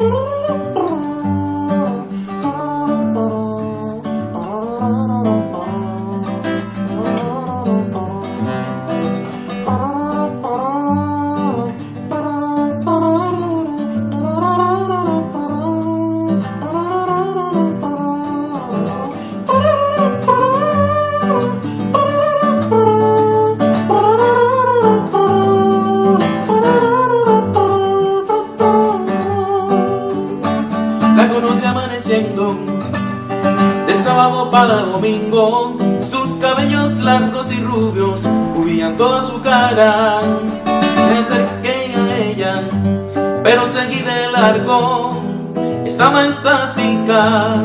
Ooh. La conoce amaneciendo de sábado para domingo. Sus cabellos largos y rubios cubrían toda su cara. Me acerqué a ella, pero seguí de largo. Estaba estática,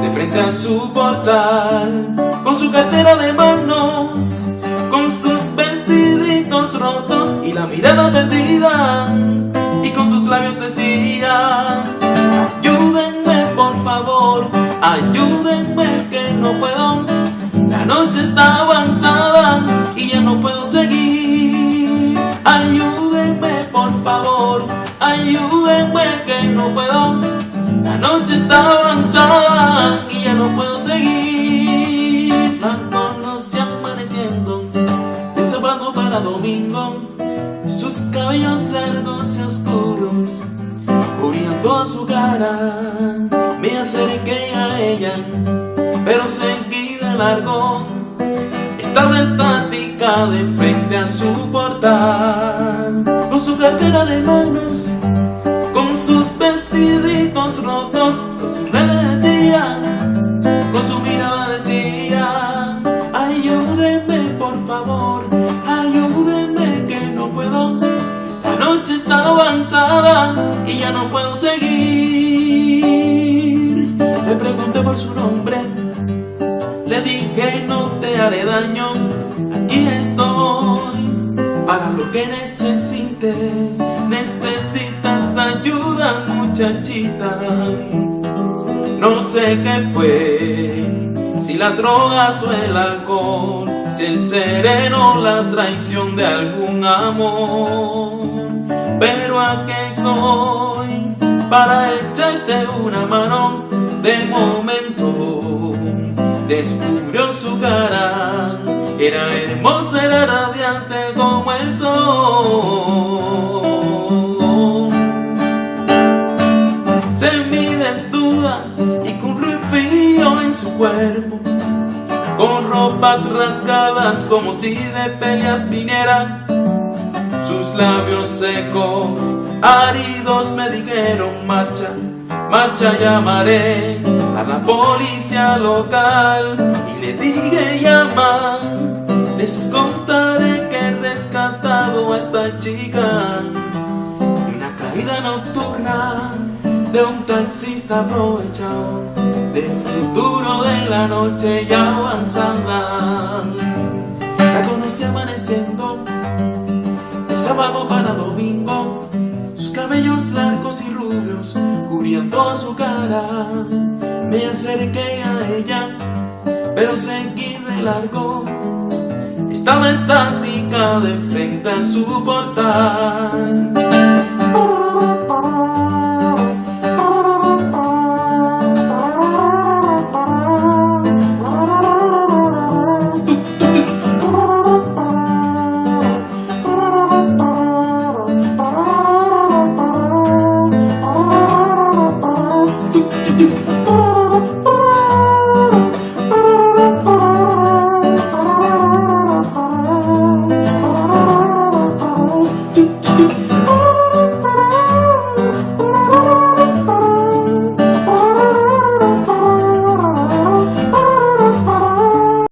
de frente a su portal, con su cartera de manos, con sus vestiditos rotos y la mirada perdida. Y con sus labios decía ayúdenme que no puedo. La noche está avanzada y ya no puedo seguir. Ayúdenme por favor, ayúdenme que no puedo. La noche está avanzada y ya no puedo seguir. La conocí amaneciendo de sábado para domingo. Sus cabellos largos y oscuros cubrían toda su cara. Me acerqué pero seguí de largo. Estaba estática de frente a su portal, con su cartera de manos, con sus vestiditos rotos, con su cara decía, con su mirada decía, ayúdenme por favor, ayúdenme que no puedo. La noche está avanzada y ya no puedo seguir. Por su nombre, le dije no te haré daño, aquí estoy para lo que necesites. Necesitas ayuda, muchachita. No sé qué fue, si las drogas o el alcohol, si el sereno, la traición de algún amor. Pero aquí soy para echarte una mano de momento. Descubrió su cara, era hermosa, era radiante como el sol. Semi-desnuda y con frío en su cuerpo, con ropas rasgadas como si de peleas viniera sus labios secos, áridos me dijeron marcha, marcha llamaré a la policía local y le dije llama, les contaré que he rescatado a esta chica de una caída nocturna de un taxista aprovechado del futuro de la noche ya avanzada. La conocí amaneciendo sábado para domingo, cabellos largos y rubios cubrían toda su cara. Me acerqué a ella, pero seguí de largo. Estaba estática de frente a su portal.